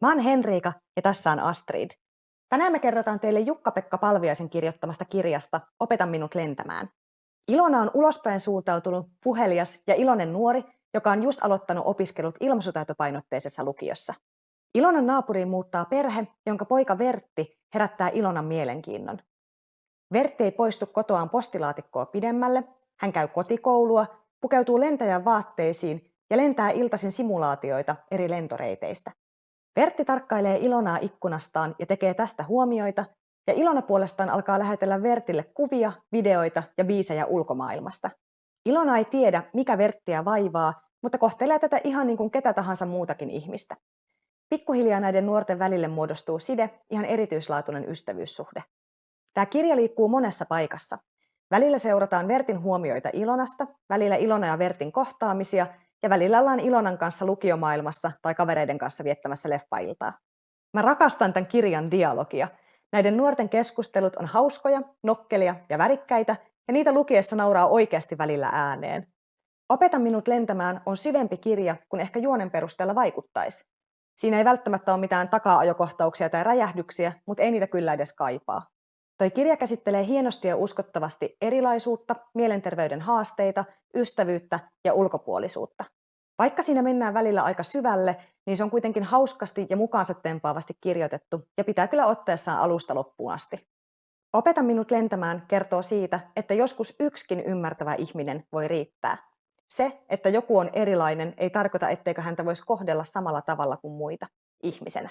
Mä oon Henriika ja tässä on Astrid. Tänään me kerrotaan teille Jukka-Pekka Palviaisen kirjoittamasta kirjasta Opeta minut lentämään. Ilona on ulospäin suuntautunut, puhelias ja iloinen nuori, joka on just aloittanut opiskelut ilmaisutaitopainotteisessa lukiossa. Ilonan naapuriin muuttaa perhe, jonka poika Vertti herättää Ilonan mielenkiinnon. Vertti ei poistu kotoaan postilaatikkoa pidemmälle, hän käy kotikoulua, pukeutuu lentäjän vaatteisiin ja lentää iltaisin simulaatioita eri lentoreiteistä. Vertti tarkkailee Ilonaa ikkunastaan ja tekee tästä huomioita, ja Ilona puolestaan alkaa lähetellä Vertille kuvia, videoita ja biisejä ulkomaailmasta. Ilona ei tiedä, mikä Verttiä vaivaa, mutta kohtelee tätä ihan niin kuin ketä tahansa muutakin ihmistä. Pikkuhiljaa näiden nuorten välille muodostuu side, ihan erityislaatuinen ystävyyssuhde. Tämä kirja liikkuu monessa paikassa. Välillä seurataan Vertin huomioita Ilonasta, välillä Ilona ja Vertin kohtaamisia ja välillä ollaan Ilonan kanssa lukiomaailmassa tai kavereiden kanssa viettämässä leffailtaa. Mä rakastan tämän kirjan dialogia. Näiden nuorten keskustelut on hauskoja, nokkelia ja värikkäitä, ja niitä lukiessa nauraa oikeasti välillä ääneen. Opeta minut lentämään on syvempi kirja kuin ehkä juonen perusteella vaikuttaisi. Siinä ei välttämättä ole mitään taka-ajokohtauksia tai räjähdyksiä, mutta ei niitä kyllä edes kaipaa. Toi kirja käsittelee hienosti ja uskottavasti erilaisuutta, mielenterveyden haasteita, ystävyyttä ja ulkopuolisuutta. Vaikka siinä mennään välillä aika syvälle, niin se on kuitenkin hauskasti ja mukaansa tempaavasti kirjoitettu ja pitää kyllä otteessaan alusta loppuun asti. Opeta minut lentämään kertoo siitä, että joskus yksikin ymmärtävä ihminen voi riittää. Se, että joku on erilainen, ei tarkoita, etteikö häntä voisi kohdella samalla tavalla kuin muita ihmisenä.